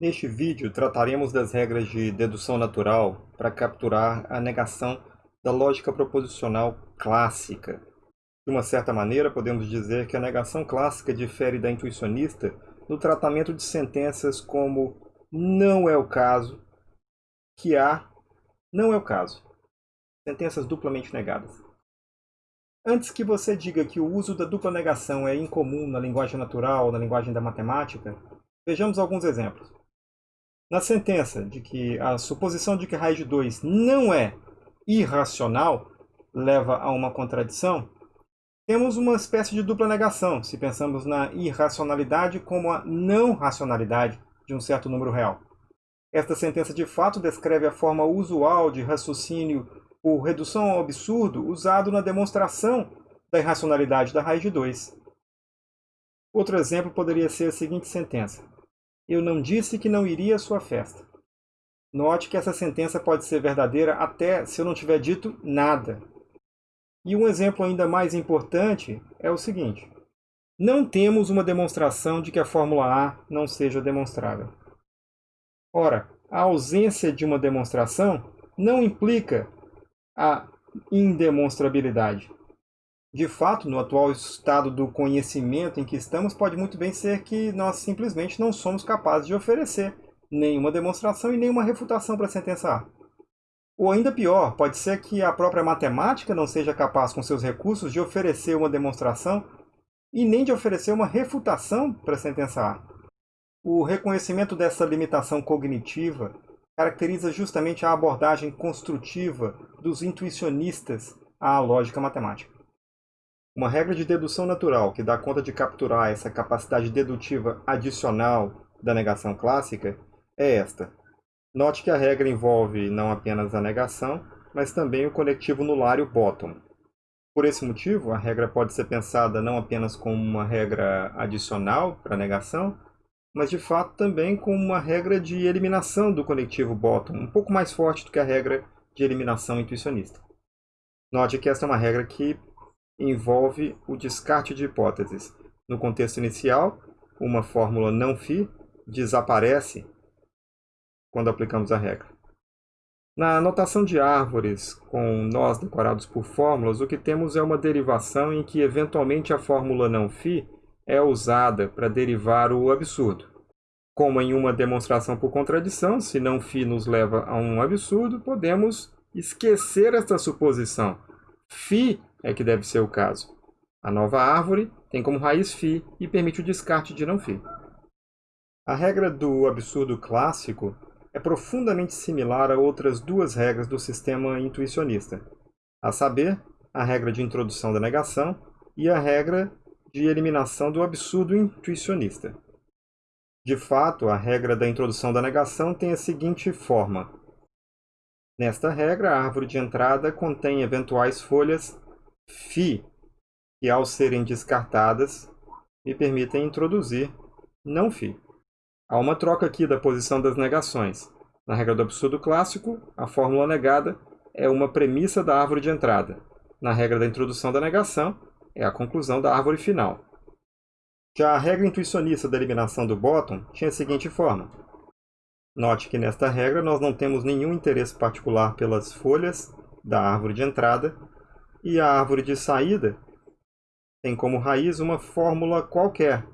Neste vídeo, trataremos das regras de dedução natural para capturar a negação da lógica proposicional clássica. De uma certa maneira, podemos dizer que a negação clássica difere da intuicionista no tratamento de sentenças como não é o caso, que há, não é o caso. Sentenças duplamente negadas. Antes que você diga que o uso da dupla negação é incomum na linguagem natural, na linguagem da matemática, vejamos alguns exemplos. Na sentença de que a suposição de que raiz de 2 não é irracional leva a uma contradição, temos uma espécie de dupla negação, se pensamos na irracionalidade como a não racionalidade de um certo número real. Esta sentença de fato descreve a forma usual de raciocínio por redução ao absurdo usado na demonstração da irracionalidade da raiz de 2. Outro exemplo poderia ser a seguinte sentença. Eu não disse que não iria à sua festa. Note que essa sentença pode ser verdadeira até se eu não tiver dito nada. E um exemplo ainda mais importante é o seguinte. Não temos uma demonstração de que a fórmula A não seja demonstrável. Ora, a ausência de uma demonstração não implica a indemonstrabilidade. De fato, no atual estado do conhecimento em que estamos, pode muito bem ser que nós simplesmente não somos capazes de oferecer nenhuma demonstração e nenhuma refutação para a sentença A. Ou ainda pior, pode ser que a própria matemática não seja capaz, com seus recursos, de oferecer uma demonstração e nem de oferecer uma refutação para a sentença A. O reconhecimento dessa limitação cognitiva caracteriza justamente a abordagem construtiva dos intuicionistas à lógica matemática. Uma regra de dedução natural que dá conta de capturar essa capacidade dedutiva adicional da negação clássica é esta. Note que a regra envolve não apenas a negação, mas também o conectivo nular e o bottom. Por esse motivo, a regra pode ser pensada não apenas como uma regra adicional para a negação, mas de fato também como uma regra de eliminação do conectivo bottom, um pouco mais forte do que a regra de eliminação intuicionista. Note que essa é uma regra que envolve o descarte de hipóteses. No contexto inicial, uma fórmula não φ desaparece quando aplicamos a regra. Na notação de árvores com nós decorados por fórmulas, o que temos é uma derivação em que eventualmente a fórmula não φ é usada para derivar o absurdo. Como em uma demonstração por contradição, se não φ nos leva a um absurdo, podemos esquecer esta suposição. φ é que deve ser o caso. A nova árvore tem como raiz φ e permite o descarte de não φ. A regra do absurdo clássico é profundamente similar a outras duas regras do sistema intuicionista, a saber, a regra de introdução da negação e a regra de eliminação do absurdo intuicionista. De fato, a regra da introdução da negação tem a seguinte forma. Nesta regra, a árvore de entrada contém eventuais folhas φ, que ao serem descartadas, me permitem introduzir não φ. Há uma troca aqui da posição das negações. Na regra do absurdo clássico, a fórmula negada é uma premissa da árvore de entrada. Na regra da introdução da negação, é a conclusão da árvore final. Já a regra intuicionista da eliminação do bottom tinha a seguinte forma. Note que nesta regra nós não temos nenhum interesse particular pelas folhas da árvore de entrada e a árvore de saída tem como raiz uma fórmula qualquer.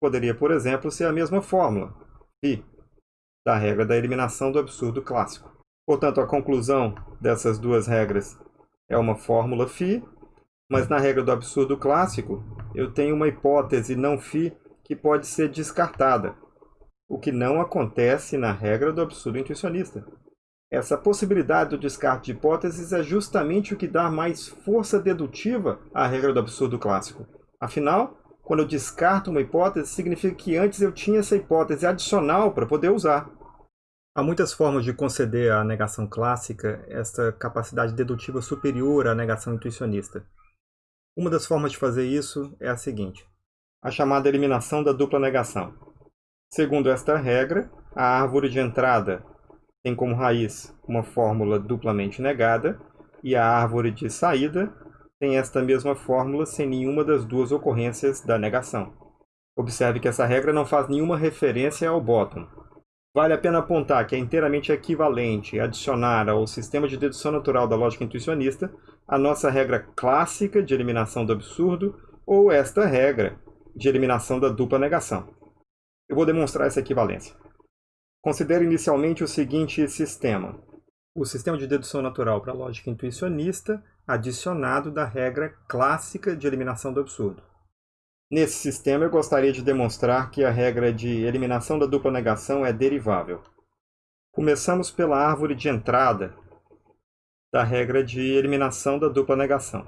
Poderia, por exemplo, ser a mesma fórmula, π, da regra da eliminação do absurdo clássico. Portanto, a conclusão dessas duas regras é uma fórmula φ, mas na regra do absurdo clássico, eu tenho uma hipótese não φ que pode ser descartada, o que não acontece na regra do absurdo intuicionista. Essa possibilidade do descarte de hipóteses é justamente o que dá mais força dedutiva à regra do absurdo clássico. Afinal, quando eu descarto uma hipótese, significa que antes eu tinha essa hipótese adicional para poder usar. Há muitas formas de conceder à negação clássica esta capacidade dedutiva superior à negação intuicionista. Uma das formas de fazer isso é a seguinte, a chamada eliminação da dupla negação. Segundo esta regra, a árvore de entrada tem como raiz uma fórmula duplamente negada, e a árvore de saída tem esta mesma fórmula sem nenhuma das duas ocorrências da negação. Observe que essa regra não faz nenhuma referência ao bottom. Vale a pena apontar que é inteiramente equivalente adicionar ao sistema de dedução natural da lógica intuicionista a nossa regra clássica de eliminação do absurdo ou esta regra de eliminação da dupla negação. Eu vou demonstrar essa equivalência. Considere inicialmente o seguinte sistema. O sistema de dedução natural para a lógica intuicionista adicionado da regra clássica de eliminação do absurdo. Nesse sistema, eu gostaria de demonstrar que a regra de eliminação da dupla negação é derivável. Começamos pela árvore de entrada da regra de eliminação da dupla negação.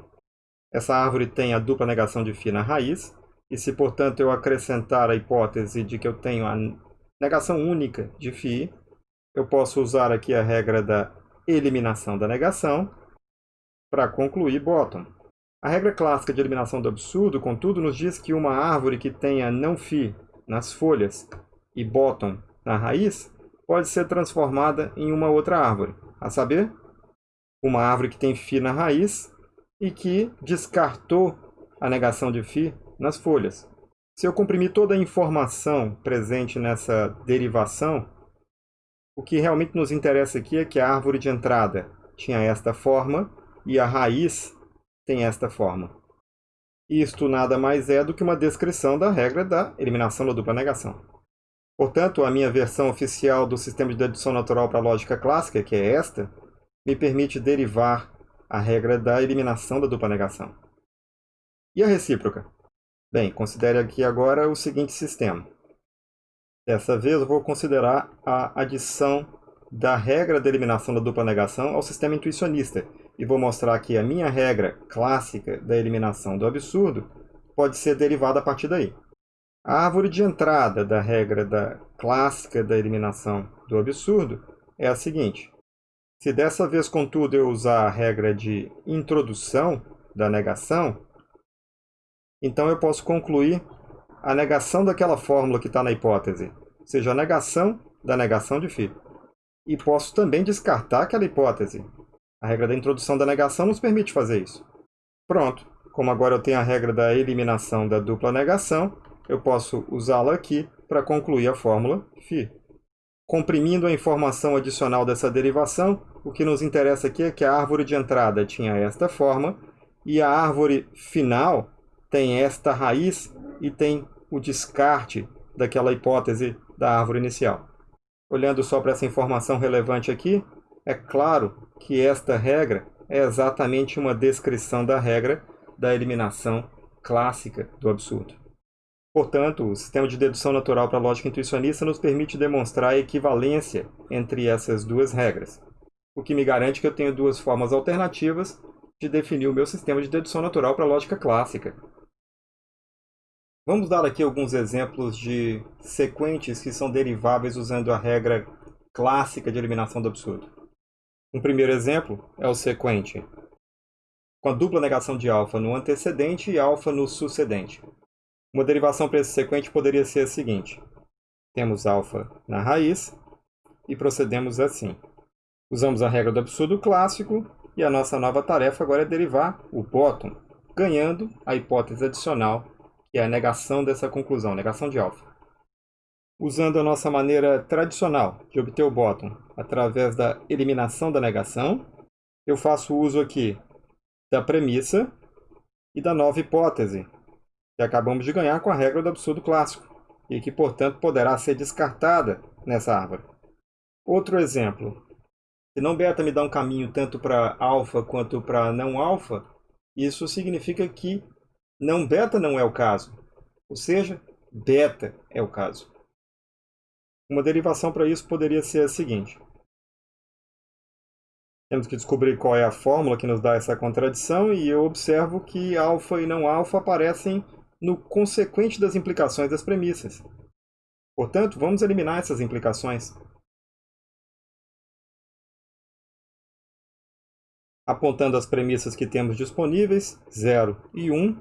Essa árvore tem a dupla negação de φ na raiz, e se, portanto, eu acrescentar a hipótese de que eu tenho a negação única de φ, eu posso usar aqui a regra da eliminação da negação para concluir bottom. A regra clássica de eliminação do absurdo, contudo, nos diz que uma árvore que tenha não φ nas folhas e bottom na raiz pode ser transformada em uma outra árvore, a saber, uma árvore que tem φ na raiz e que descartou a negação de φ nas folhas. Se eu comprimir toda a informação presente nessa derivação, o que realmente nos interessa aqui é que a árvore de entrada tinha esta forma e a raiz tem esta forma. Isto nada mais é do que uma descrição da regra da eliminação da dupla negação. Portanto, a minha versão oficial do sistema de dedução natural para a lógica clássica, que é esta, me permite derivar a regra da eliminação da dupla negação. E a recíproca? Bem, considere aqui agora o seguinte sistema. Dessa vez eu vou considerar a adição da regra da eliminação da dupla negação ao sistema intuicionista, e vou mostrar que a minha regra clássica da eliminação do absurdo pode ser derivada a partir daí. A árvore de entrada da regra da clássica da eliminação do absurdo é a seguinte. Se dessa vez, contudo, eu usar a regra de introdução da negação, então eu posso concluir a negação daquela fórmula que está na hipótese, ou seja, a negação da negação de φ. E posso também descartar aquela hipótese, a regra da introdução da negação nos permite fazer isso. Pronto, como agora eu tenho a regra da eliminação da dupla negação, eu posso usá-la aqui para concluir a fórmula φ. Comprimindo a informação adicional dessa derivação, o que nos interessa aqui é que a árvore de entrada tinha esta forma e a árvore final tem esta raiz e tem o descarte daquela hipótese da árvore inicial. Olhando só para essa informação relevante aqui, é claro que esta regra é exatamente uma descrição da regra da eliminação clássica do absurdo. Portanto, o sistema de dedução natural para a lógica intuicionista nos permite demonstrar a equivalência entre essas duas regras, o que me garante que eu tenho duas formas alternativas de definir o meu sistema de dedução natural para a lógica clássica. Vamos dar aqui alguns exemplos de sequentes que são deriváveis usando a regra clássica de eliminação do absurdo. Um primeiro exemplo é o sequente, com a dupla negação de alfa no antecedente e alfa no sucedente. Uma derivação para esse sequente poderia ser a seguinte. Temos alfa na raiz e procedemos assim. Usamos a regra do absurdo clássico e a nossa nova tarefa agora é derivar o bottom, ganhando a hipótese adicional, que é a negação dessa conclusão, negação de alfa. Usando a nossa maneira tradicional de obter o bottom através da eliminação da negação, eu faço uso aqui da premissa e da nova hipótese, que acabamos de ganhar com a regra do absurdo clássico, e que, portanto, poderá ser descartada nessa árvore. Outro exemplo. Se não beta me dá um caminho tanto para alfa quanto para não alfa, isso significa que não beta não é o caso. Ou seja, beta é o caso. Uma derivação para isso poderia ser a seguinte. Temos que descobrir qual é a fórmula que nos dá essa contradição e eu observo que alfa e não alfa aparecem no consequente das implicações das premissas. Portanto, vamos eliminar essas implicações. Apontando as premissas que temos disponíveis, 0 e 1,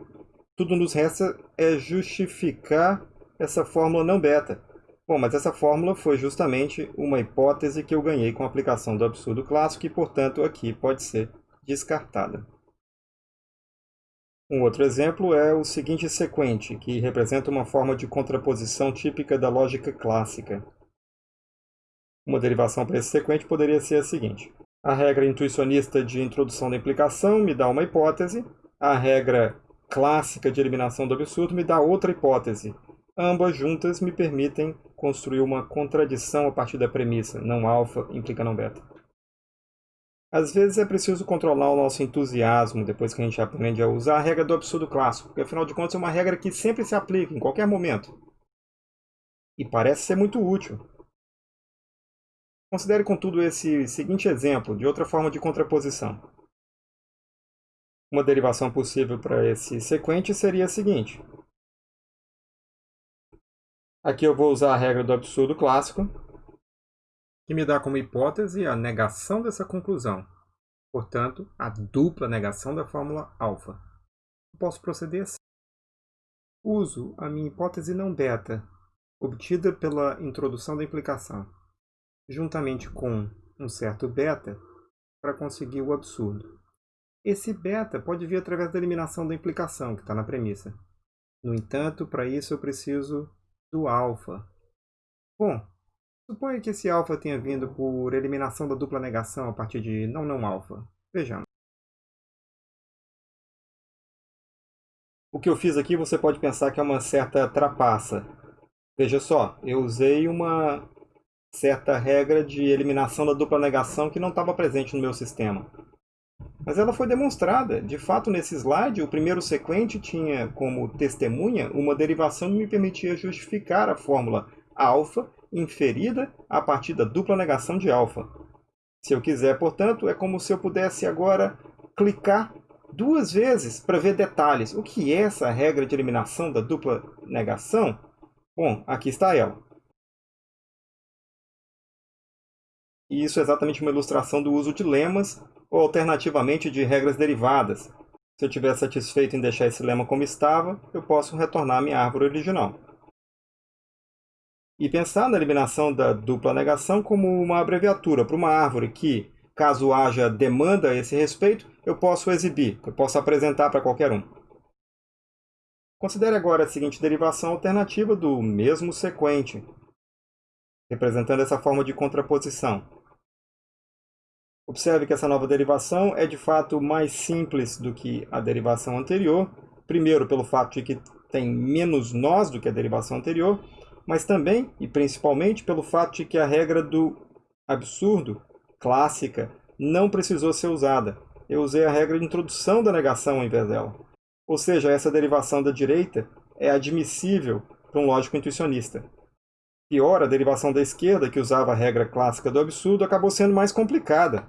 tudo nos resta é justificar essa fórmula não beta. Bom, mas essa fórmula foi justamente uma hipótese que eu ganhei com a aplicação do absurdo clássico e, portanto, aqui pode ser descartada. Um outro exemplo é o seguinte sequente, que representa uma forma de contraposição típica da lógica clássica. Uma derivação para esse sequente poderia ser a seguinte. A regra intuicionista de introdução da implicação me dá uma hipótese, a regra clássica de eliminação do absurdo me dá outra hipótese. Ambas juntas me permitem construir uma contradição a partir da premissa, não alfa implica não beta. Às vezes é preciso controlar o nosso entusiasmo depois que a gente aprende a usar a regra do absurdo clássico, porque afinal de contas é uma regra que sempre se aplica, em qualquer momento. E parece ser muito útil. Considere, contudo, esse seguinte exemplo de outra forma de contraposição. Uma derivação possível para esse sequente seria a seguinte. Aqui eu vou usar a regra do absurdo clássico, que me dá como hipótese a negação dessa conclusão. Portanto, a dupla negação da fórmula alfa. Posso proceder assim. Uso a minha hipótese não beta, obtida pela introdução da implicação, juntamente com um certo beta, para conseguir o absurdo. Esse beta pode vir através da eliminação da implicação, que está na premissa. No entanto, para isso eu preciso do alfa. Bom, Suponha que esse alfa tenha vindo por eliminação da dupla negação a partir de não não alfa. Vejamos. O que eu fiz aqui você pode pensar que é uma certa trapaça. Veja só, eu usei uma certa regra de eliminação da dupla negação que não estava presente no meu sistema. Mas ela foi demonstrada. De fato, nesse slide, o primeiro sequente tinha como testemunha uma derivação que me permitia justificar a fórmula alfa inferida a partir da dupla negação de alfa. Se eu quiser, portanto, é como se eu pudesse agora clicar duas vezes para ver detalhes. O que é essa regra de eliminação da dupla negação? Bom, aqui está ela. E isso é exatamente uma ilustração do uso de lemas ou alternativamente de regras derivadas. Se eu estiver satisfeito em deixar esse lema como estava, eu posso retornar à minha árvore original e pensar na eliminação da dupla negação como uma abreviatura para uma árvore que, caso haja demanda a esse respeito, eu posso exibir, eu posso apresentar para qualquer um. Considere agora a seguinte derivação alternativa do mesmo sequente, representando essa forma de contraposição. Observe que essa nova derivação é de fato mais simples do que a derivação anterior, primeiro pelo fato de que tem menos nós do que a derivação anterior, mas também e principalmente pelo fato de que a regra do absurdo clássica não precisou ser usada. Eu usei a regra de introdução da negação ao invés dela. Ou seja, essa derivação da direita é admissível para um lógico intuicionista. Pior, a derivação da esquerda, que usava a regra clássica do absurdo, acabou sendo mais complicada.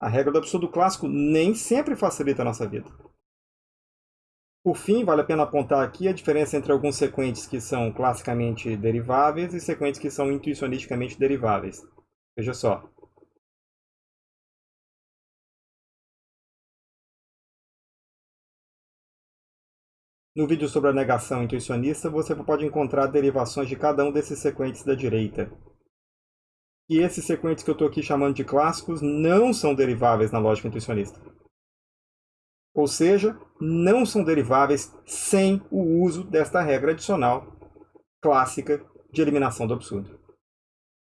A regra do absurdo clássico nem sempre facilita a nossa vida. Por fim, vale a pena apontar aqui a diferença entre alguns sequentes que são classicamente deriváveis e sequentes que são intuicionisticamente deriváveis. Veja só. No vídeo sobre a negação intuicionista, você pode encontrar derivações de cada um desses sequentes da direita. E esses sequentes que eu estou aqui chamando de clássicos não são deriváveis na lógica intuicionista ou seja, não são deriváveis sem o uso desta regra adicional clássica de eliminação do absurdo.